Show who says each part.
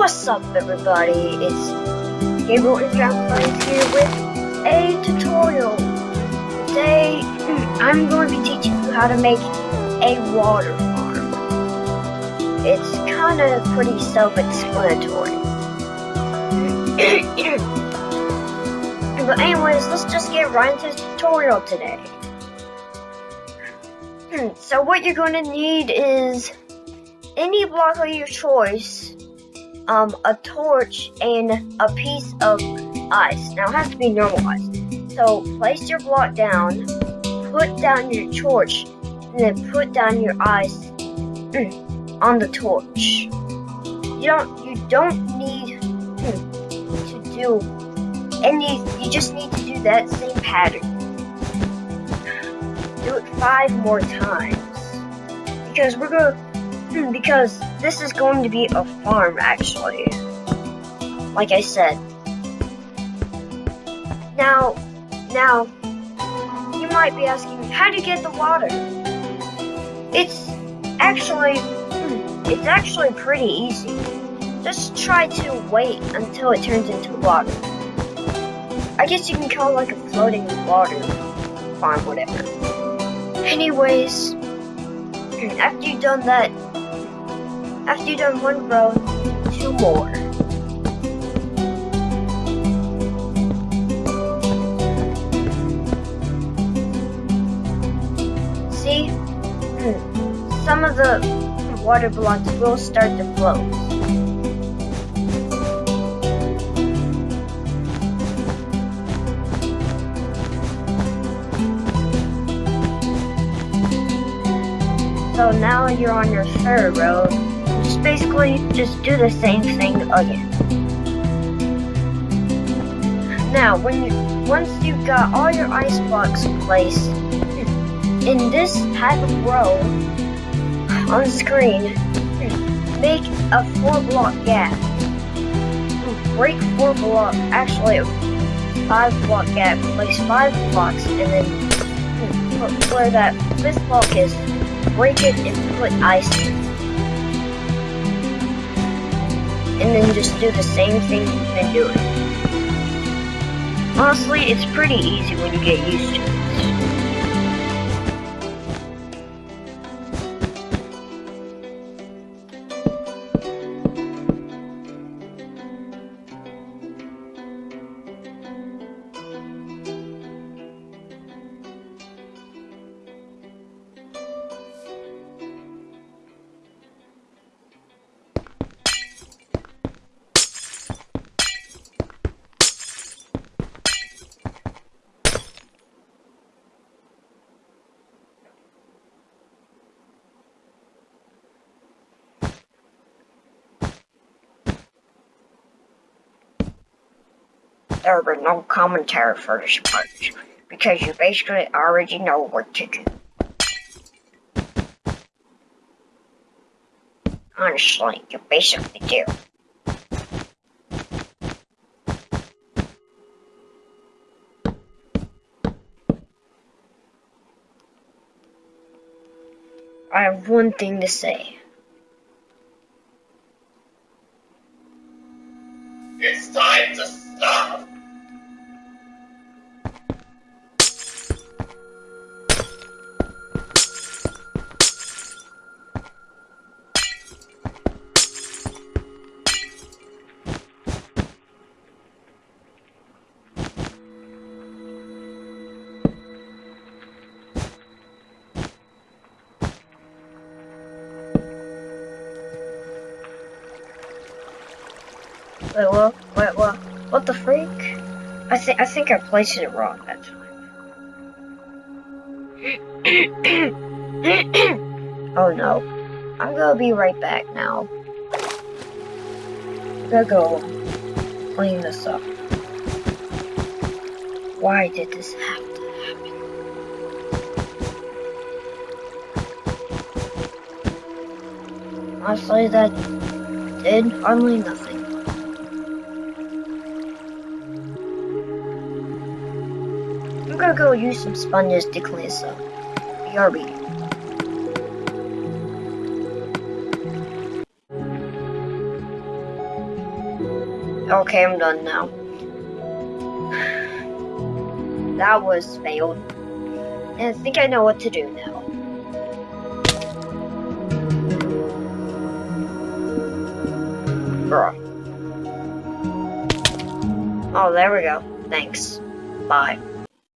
Speaker 1: What's up everybody, it's Gabriel and Plays here with a tutorial. Today, I'm going to be teaching you how to make a water farm. It's kind of pretty self-explanatory. but anyways, let's just get right into the tutorial today. So what you're going to need is any block of your choice, um, a torch, and a piece of ice. Now it has to be normal ice. So place your block down, put down your torch, and then put down your ice on the torch. You don't you don't need to do any you just need to do that same pattern. Do it five more times. Because we're gonna Hmm, because this is going to be a farm, actually. Like I said. Now, now, you might be asking, how do you get the water? It's actually, hmm, it's actually pretty easy. Just try to wait until it turns into water. I guess you can call it like a floating water farm, whatever. Anyways, hmm, after you've done that, after you've done one row, two more. See? Hmm. Some of the water blocks will start to float. So now you're on your third row, basically just do the same thing again. Now, when you once you've got all your ice blocks placed in this type of row on the screen, make a four block gap. Break four block, actually a five block gap. Place five blocks, and then put where that fifth block is, break it and put ice and then just do the same thing you've been doing. Honestly, it's pretty easy when you get used to it. There will be no commentary for this part, because you basically already know what to do. Honestly, you basically do. I have one thing to say. Wait, what? Wait, what? What the freak? I think I think I placed it wrong that time. oh no. I'm gonna be right back now. I'm gonna go clean this up. Why did this have to happen? Honestly, that did hardly nothing. Gonna go use some sponges to clean up. BRB. Okay, I'm done now. That was failed. And I think I know what to do now. Bruh. Oh, there we go. Thanks. Bye.